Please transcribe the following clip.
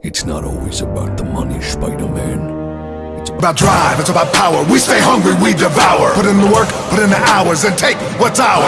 It's not always about the money, Spider-Man. It's about drive, it's about power. We stay hungry, we devour. Put in the work, put in the hours, and take what's ours.